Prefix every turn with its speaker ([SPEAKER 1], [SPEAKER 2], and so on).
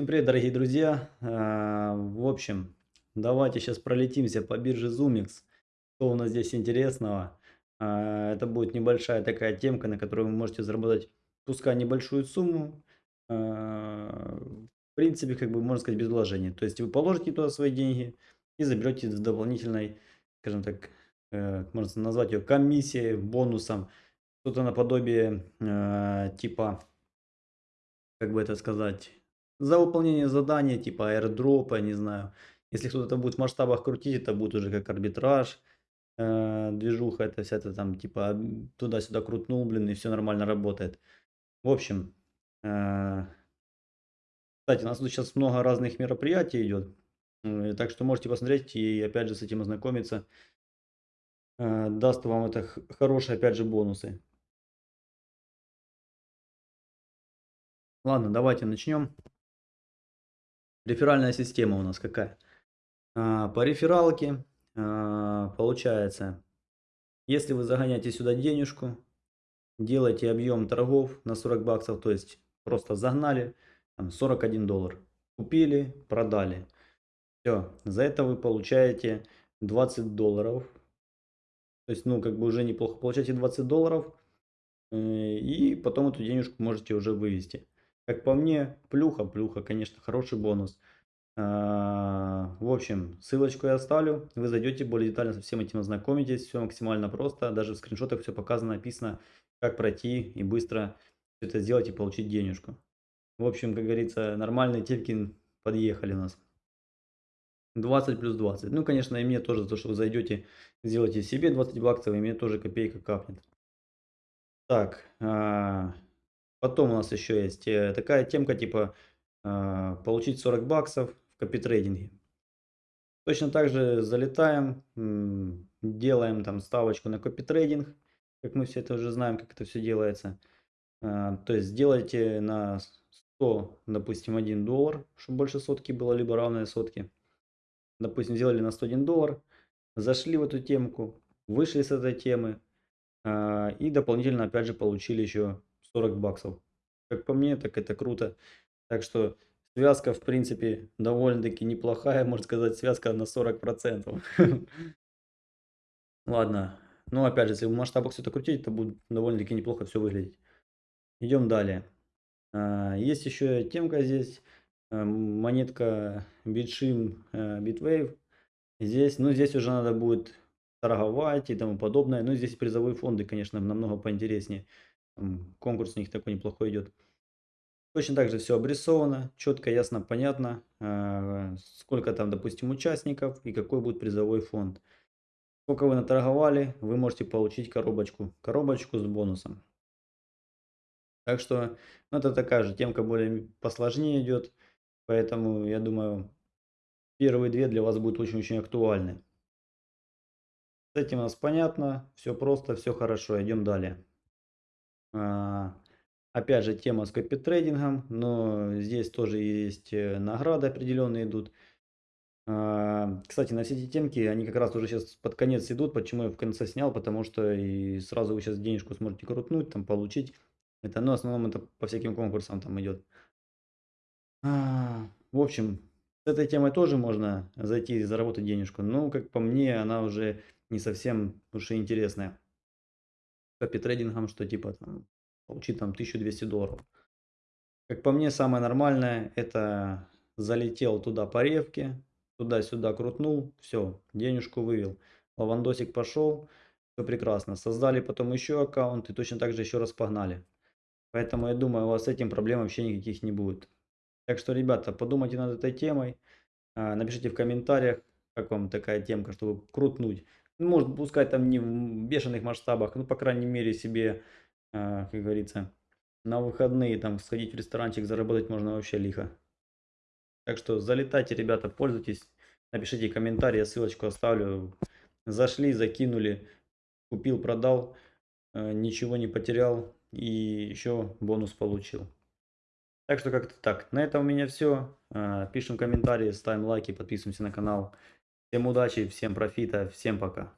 [SPEAKER 1] Всем привет, дорогие друзья! А, в общем, давайте сейчас пролетимся по бирже ZoomX. Что у нас здесь интересного? А, это будет небольшая такая темка, на которой вы можете заработать, пускай небольшую сумму. А, в принципе, как бы можно сказать, без вложения. То есть вы положите туда свои деньги и заберете с дополнительной, скажем так, э, можно назвать ее комиссией, бонусом. Что-то наподобие типа, как бы это сказать за выполнение задания, типа airdrop, не знаю. Если кто-то это будет в масштабах крутить, это будет уже как арбитраж, э, движуха, это вся это там, типа, туда-сюда крутнул, блин, и все нормально работает. В общем, э, кстати, у нас тут сейчас много разных мероприятий идет, э, так что можете посмотреть и опять же с этим ознакомиться. Э, даст вам это хорошие, опять же, бонусы. Ладно, давайте начнем. Реферальная система у нас какая? А, по рефералке а, получается, если вы загоняете сюда денежку, делаете объем торгов на 40 баксов, то есть просто загнали, там 41 доллар, купили, продали. Все, за это вы получаете 20 долларов. То есть, ну, как бы уже неплохо получаете 20 долларов. Э, и потом эту денежку можете уже вывести. Как по мне, плюха, плюха, конечно, хороший бонус. А, в общем, ссылочку я оставлю, вы зайдете, более детально со всем этим ознакомитесь, все максимально просто, даже в скриншотах все показано, написано, как пройти и быстро это сделать и получить денежку. В общем, как говорится, нормальные типки подъехали у нас. 20 плюс 20. Ну, конечно, и мне тоже то, что вы зайдете, сделайте себе 20 баксов, и мне тоже копейка капнет. Так, а, Потом у нас еще есть э, такая темка типа а, получить 40 баксов в копитрейдинге. Точно так же залетаем, делаем там ставочку на копитрейдинг, как мы все это уже знаем, как это все делается. А, то есть сделайте на 100, допустим, 1 доллар, чтобы больше сотки было, либо равное сотке. Допустим, сделали на 101 доллар, зашли в эту темку, вышли с этой темы а, и дополнительно опять же получили еще 40 баксов. Как по мне, так это круто. Так что связка, в принципе, довольно-таки неплохая, можно сказать, связка на 40%. Ладно. Ну, опять же, если в масштабах все это крутить, то будет довольно-таки неплохо все выглядеть. Идем далее. А, есть еще темка здесь. Э, монетка Bitshim э, Bitwave. Здесь, ну, здесь уже надо будет торговать и тому подобное. Ну, здесь призовые фонды, конечно, намного поинтереснее. Конкурс у них такой неплохой идет. Точно так же все обрисовано, четко, ясно, понятно, а, сколько там, допустим, участников и какой будет призовой фонд. Сколько вы наторговали, вы можете получить коробочку, коробочку с бонусом. Так что, ну, это такая же темка более посложнее идет, поэтому, я думаю, первые две для вас будут очень-очень актуальны. С этим у нас понятно, все просто, все хорошо, идем далее. А, опять же, тема с копитрейдингом, но здесь тоже есть э, награды определенные идут. А, кстати, на все эти темки, они как раз уже сейчас под конец идут. Почему я в конце снял? Потому что и сразу вы сейчас денежку сможете крутнуть, там получить. Это, но в основном это по всяким конкурсам там идет. А, в общем, с этой темой тоже можно зайти и заработать денежку. Но, как по мне, она уже не совсем уж и интересная копитрейдингом, что типа там получить там 1200 долларов. Как по мне, самое нормальное, это залетел туда по ревке, туда-сюда крутнул, все, денежку вывел. Лавандосик пошел, все прекрасно. Создали потом еще аккаунт и точно так же еще раз погнали. Поэтому я думаю, у вас с этим проблем вообще никаких не будет. Так что, ребята, подумайте над этой темой. А, напишите в комментариях, как вам такая темка, чтобы крутнуть. Может, пускай там не в бешеных масштабах, ну, по крайней мере, себе, э, как говорится, на выходные там сходить в ресторанчик, заработать можно вообще лихо. Так что залетайте, ребята, пользуйтесь, напишите комментарий, я ссылочку оставлю. Зашли, закинули, купил, продал, э, ничего не потерял и еще бонус получил. Так что как-то так. На этом у меня все. Э, пишем комментарии, ставим лайки, подписываемся на канал. Всем удачи, всем профита, всем пока.